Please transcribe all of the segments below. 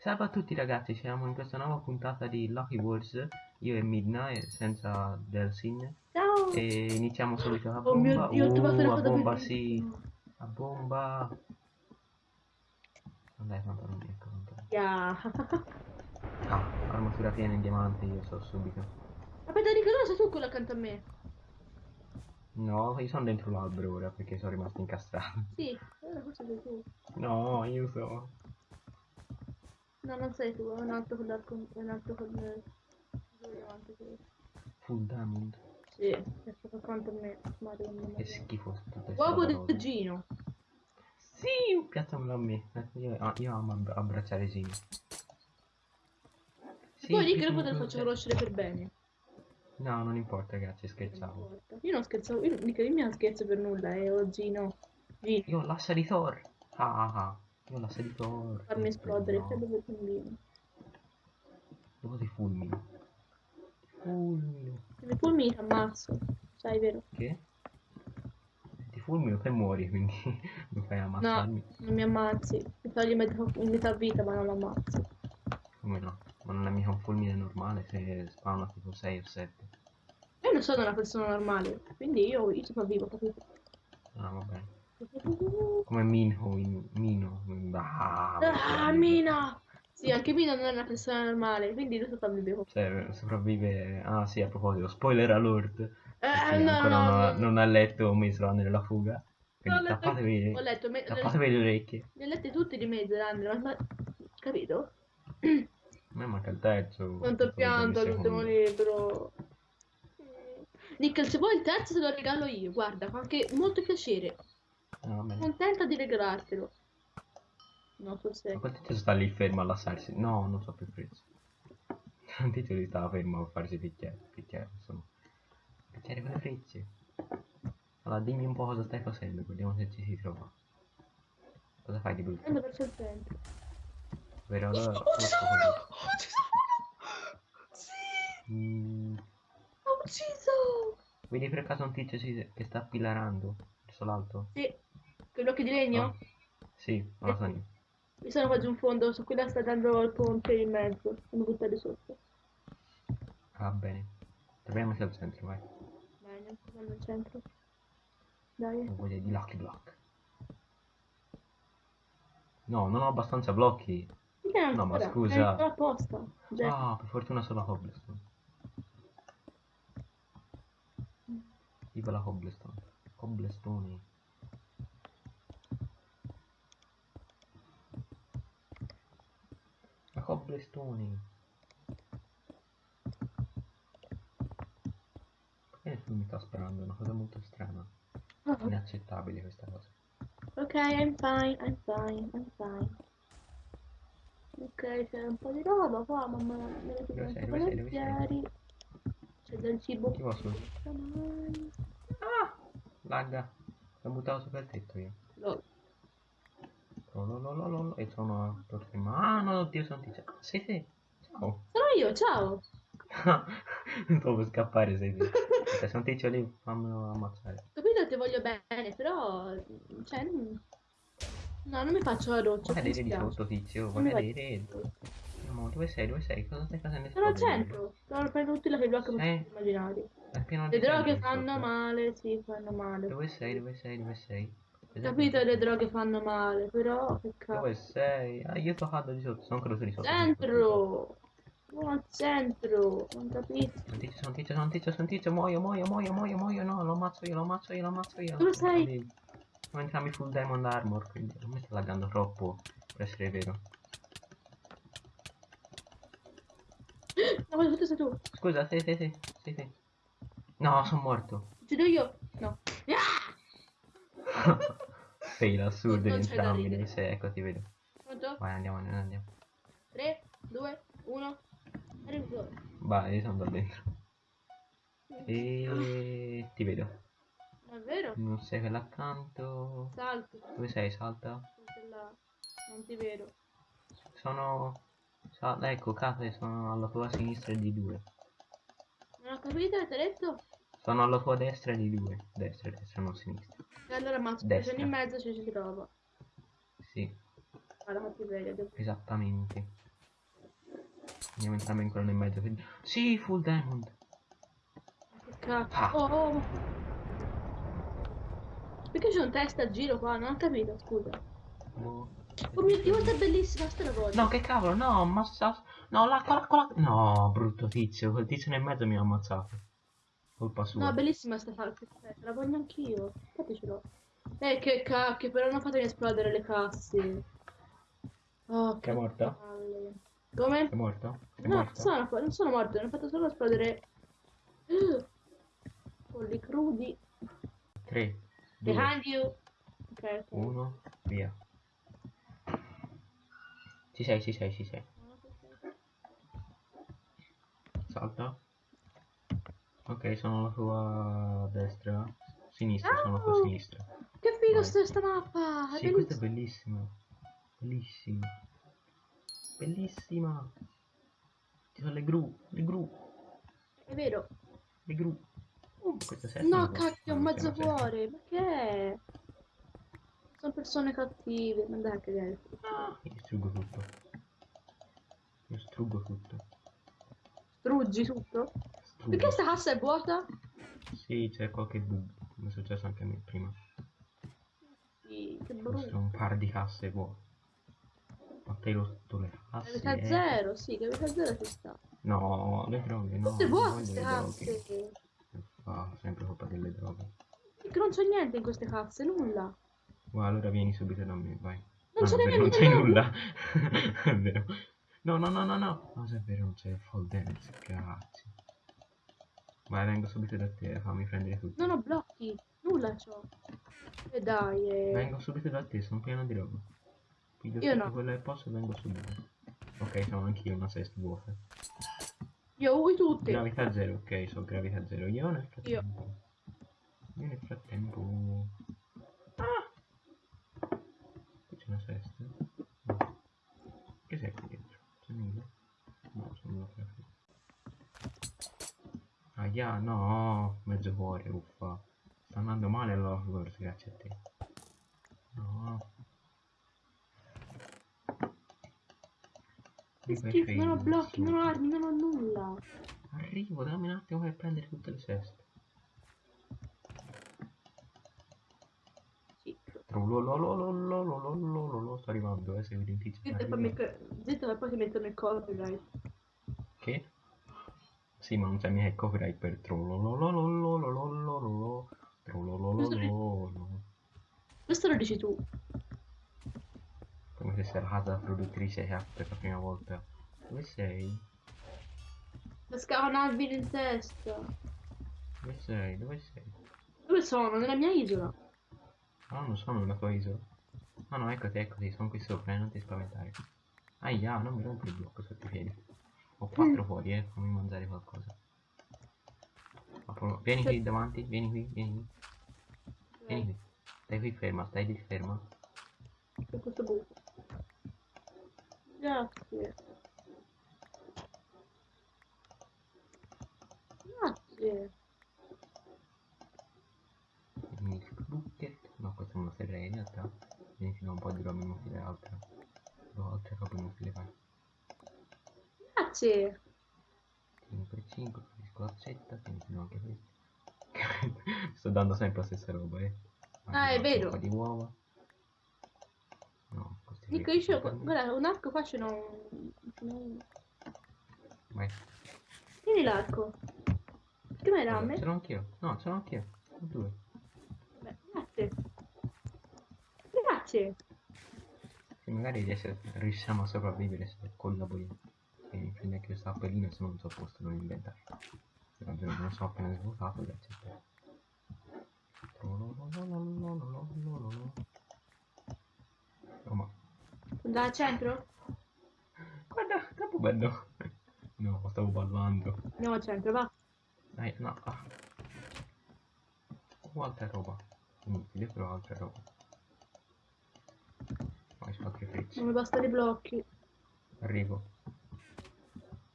Salve a tutti ragazzi, siamo in questa nuova puntata di Lucky Wars, io e Midnight senza Delsin Ciao! e iniziamo subito a Oh mio bomba. Dio, ho trovato Uh, una a cosa bomba sì, a bomba. Non dai pantaloni, ecco pantaloni. Yeah. Ah, armatura piena in diamanti, io so subito. Aspetta, Nicola, sei tu quello accanto a me? No, io sono dentro l'albero ora perché sono rimasto incastrato. Sì, allora forse sei tu. No, io so. No, non sei tu, è un altro con l'arco, è un altro con il... davanti diamond. Sì, è stato accanto a me. Mario, non Che schifo tutte Uovo del. Gino. Sì, piazzamelo a me. Eh, Io, ah, io amo abbra- abbracciare Gino. Sì, Poi lì che sono te lo faccio conoscere per bene. No, non importa ragazzi, Non scherzavo. importa. Io non scherzavo, io, Nicola, io non scherzo per nulla, eh, oh Gino. Gino, Io l'assa di Thor. Ah, ah, ah. Io ho l'assa di farmi esplodere, No. sei dove bambino. Dopo ti fulmino. Ti fulmino. Se mi fulmini ti ammazzo, sai, vero? Che? Ti fulmino te muori, quindi non fai ammazzarmi. Non mi ammazzi, mi togli metà, metà vita ma non lo ammazzi. Come no? Ma non è mica un fulmine normale se spawna tipo 6 o 7. Io non sono una persona normale, quindi io, io sopravvivo, capito? Ah, va bene. Come Minho in Mino. Ah, Ah, Mina! Sì, anche Mina non è una persona normale, quindi lui sopravvive. Cioè, sopravvive. Ah, sì, a proposito, spoiler alert. Eh, Perché no, ancora no, non, ha, no. non ha letto Runner la fuga. No, Quindi letto- tappatevi, Ho letto, me, tappatevi le orecchie. li ho letti tutti di mezzo, Andrea, ma, ma- capito? A me manca il terzo. Quanto pianto secondo. libro. Nickel, se vuoi il terzo te lo regalo io, guarda, fa anche molto piacere. Ah. Contenta di regalartelo. No, forse... Ma quel tizio sta lì fermo a lasciarsi. No, non so più il prezzo. Il tizio lì stava fermo a farsi picchiare. Picchiare, insomma. Picchiare con le frecce. Allora, dimmi un po' cosa stai facendo, vediamo se ci si trova. Cosa fai di brutto? Verso il centro. Vero? Allora, Oh, ci sono! allora- Oh, ci sono! Sì! Mm, Ho ucciso! vedi per caso un tizio si- che sta pilarando verso l'alto? Sì. Con gli occhi di legno? Ah, sì, non lo so io. Mi sono qua giù in fondo, su quella sta dando il ponte in mezzo. Sono buttati sotto. Va bene. Troviamoci al centro, vai. Bene, andiamo al centro. Dai. Ho voglia di Lucky Block. No, non ho abbastanza blocchi. Perché No, ma scusa. È apposta. Ah, per fortuna solo cobblestone. Viva la cobblestone. Cobblestone. La cobblestone. Perché nessuno mi sta sparando? È una cosa molto strana. Ah, Inaccettabile questa cosa. Ok, I'm fine, I'm fine, I'm fine. Ok, c'è un po' di roba qua, mamma me la Dove tiro volentieri. C'è del cibo. Domani. Ah! Lagga. L'ho buttato sopra il tetto io. No. Oh, lo, lo, lo, lo, lo, e sono. Ah no, oddio, sono tizio. Ah, sei te. Ciao. Sono io, ciao. non per scappare, sei te. Se un tizio lì, fammelo ammazzare. Capito, ti voglio bene, però... Cioè... non- No, non mi faccio la doccia. Cadere di sotto, tizio? Cadere? No, dove sei? Dove sei? Cosa stai facendo? Sono al centro. Sono per tutti i blocchi Sì. immaginari. È pieno Le di droghe gente fanno sotto. male, sì, fanno male. Dove sei? Dove sei? Dove sei? Capito, le droghe fanno male, però che Dove cazzo. sei? Ah, io sto cado di sotto, sono caduto di sotto. Centro! No, al centro, non capisco. Sono tizio, sono tizio, sono tizio, sono tizio, muoio, muoio, muoio, muoio, muoio, no, lo ammazzo io, lo ammazzo io, lo ammazzo io. Dove sei? Siamo entrambi full diamond armor, quindi non mi sta laggando troppo per essere vero. No, ma tutto sei tu. Scusa, sei, sei, sei, sei, sei. No, sono morto. Uccido io? No. Fail assurdo Non in entrambi, dove sei, ecco, ti vedo. Pronto? Vai, andiamo, andiamo, andiamo. 3, 2, 1. Arrivo. Vai, io sono da dentro. E ti vedo. Ma è vero? Non sei quella accanto. Salto. Dove sei? Salta. Sei. Non ti vedo. Sono... Sal- ecco, case, sono alla tua sinistra di due. Non ho capito, ho detto? Sono alla tua destra di due. Destra, destra, non sinistra. E allora. Destra. Sono in mezzo, ci si trova. Sì, fatti vedere. devo- esattamente. Andiamo entrambi in quello in mezzo. quindi- Sì, full diamond. Che cazzo. Ah. Oh, oh. Perché c'è un test a giro qua? Non ho capito, scusa. Boh. Oh mio dio, è bellissima sta la voglio. No, che cavolo, no, ma sta... No, l'acqua, l'acqua, l'acqua. No, brutto tizio, quel tizio nel mezzo mi ha ammazzato. Colpa sua. No, bellissima sta falca. La voglio anch'io. Infatti ce l'ho. Eh, che cacchio, però non fatemi esplodere le casse. Oh, Che è morta? palle. Come? È morto? È No, morto? sono, non sono morto, hanno fatto solo esplodere. Polli crudi. 3, 2, Behind you. Ok, ok. 1, via. Ci sei, ci sei, ci sei. Salta. Ok, sono alla tua destra. Sinistra, sono alla tua Ah! sinistra. Che figo sta, sta mappa! È Sì, questa è bellissima. bellissima. Bellissima. Ci sono le gru, le gru, È vero. le gru. Uh, No, non cacchio, un non mezzo cuore. Ma che è? Sono persone cattive. Ma dai, che è? Ah, io distruggo tutto. Io distruggo tutto. Struggi tutto? Perché sta cassa è vuota? Sì, c'è qualche bug. Come è successo anche a me prima. Sì, che Sono brutto. un par di casse vuote. Ma te lo rotto le casse. Gravità eh. zero, sì, gravità zero ci sta. No, le droghe no. Tutte non vuote queste casse. Fa sempre colpa delle droghe. Che non c'è niente in queste casse, nulla. Guarda, allora vieni subito da me, vai. Non Ah, ce è n'è vero, non niente, c'è nulla. è vero. No, no, no, no, no. No, se è vero, non c'è full damage, cazzo. Vai, vengo subito da te, fammi prendere tutto. Non ho blocchi, nulla c'ho. E dai, eh. Vengo subito da te, sono pieno di roba. Piglio Io no. quello che posso e vengo subito. Ok, sono anch'io una sest vuota. Io ui tutte. Gravità zero, ok, so gravità zero. Io nel frattempo. Io nel frattempo. Ah! Qui c'è una sesta. No. Che sei qui dentro? C'è nulla? No, c'è nulla per qui. Aia, no, mezzo cuore, uffa. Sta andando male all'Hogwarts, grazie a te. No. Che schifo, non ho blocchi, non ho armi, non ho nulla. Arrivo, dammi un attimo per prendere tutte le seste. Sì. Trololololololololololo, sto arrivando, eh, segui il tizio. Zitto. Zitto, poi ti mettono il copyright. Che? Sì, ma non c'è mica il copyright per trolololololololololo. Ho quattro fuori, eh, fammi mangiare qualcosa. Vieni qui davanti, vieni qui, vieni qui, vieni qui. Stai qui ferma, stai lì ferma. Per questo buco. Grazie. Grazie. Milk bucket. No, questa non la serrei in realtà. Vieni un po' di roba inutile altra. No, altre robe inutili, Grazie. 5 5, capisco l'accetta, tieni fino anche questo. Sto dando sempre la stessa roba, eh. Ah, è vero. Un po' di uova. No, qui io me. guarda, un arco qua ce n'ho. Vai. Tieni l'arco. Che mai Allora, ramme? ce l'ho anch'io. No, ce l'ho anch'io. Due. Beh, grazie. Grazie. Che magari riesce- riusciamo a sopravvivere se collaboriamo. E prendi anche questa appellina se non so posto non giuro che non so appena svuotato, grazie a te. Oh ma al centro? guarda, troppo bello. No, stavo ballando. Andiamo al centro, va. Dai, no. Ah. Oh, altra roba. Inutile, però altra roba. Su altri frecce. Non mi bastano i blocchi. Arrivo.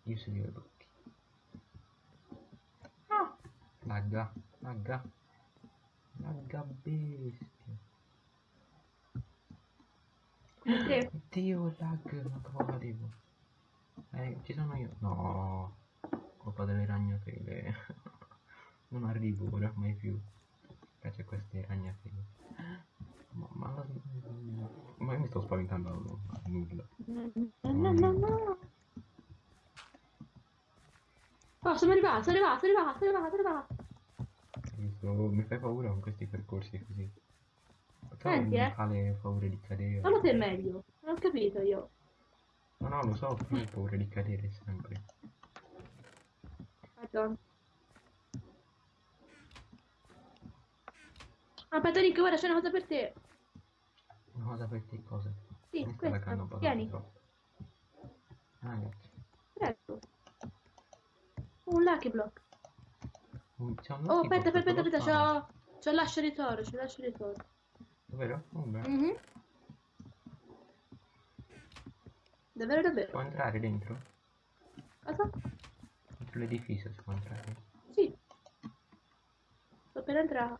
Io se li ho i blocchi. Ah! Lagga, lagga. Lagga bestia. Perché? Oddio, lag, ma che facevo? Eh, ci sono io. No, colpa delle ragnatele. non arrivo ora mai più. C'è queste ragnatele. Ma, ma, ma io mi sto spaventando a nulla. No, no, no, no. Oh, sono arrivato, sono arrivato, sono arrivato, sono arrivato, sono arrivato. Questo- mi fai paura con questi percorsi così. Però Senti, eh. fa le paure di cadere. Solo te è meglio. Non ho capito io. No, no, lo so, però ho paura di cadere sempre. Madonna. Aspetta, Nick, guarda, c'è una cosa per te. Una cosa per te cosa? Sì, questa. un po' Tieni. Ah, grazie. Un lucky block. Un- Oh, aspetta, aspetta, aspetta, c'ho... C'ho l'ascia di toro, c'ho l'ascia di toro. Davvero? Oh, beh. Mhm. Davvero, davvero. Può entrare dentro? Cosa? Dentro l'edificio si può entrare? Sì. Sto per entrare.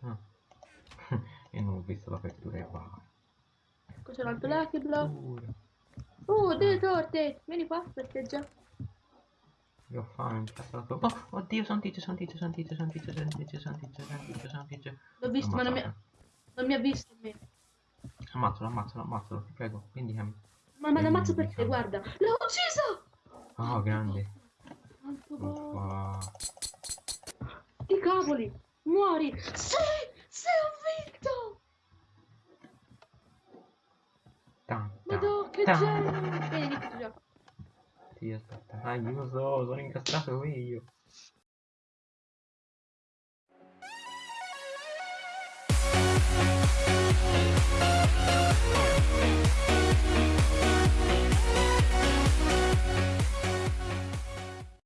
Ah. Io non ho visto l'apertura va. Ecco, c'è un altro lucky block. Oh, delle torte! Vieni qua, festeggia. Io ho tua. Oh, oddio, son tizio, son tizio, son tizio, son tizio, son tizio, son tizio, son tizio, son tizio. L'ho visto, ma non mi, Ammazzato. non mi ha visto me. Ammazzalo, ammazzalo, ammazzalo, ti prego, vendicami. Ma me per te, guarda. L'ho ucciso! Oh, grande. Wow. I cavoli! Muori! Sì! Sì, ho vinto! Tan, che tan. genio! Ai, jūs sou rinkas trafē līju. Thank.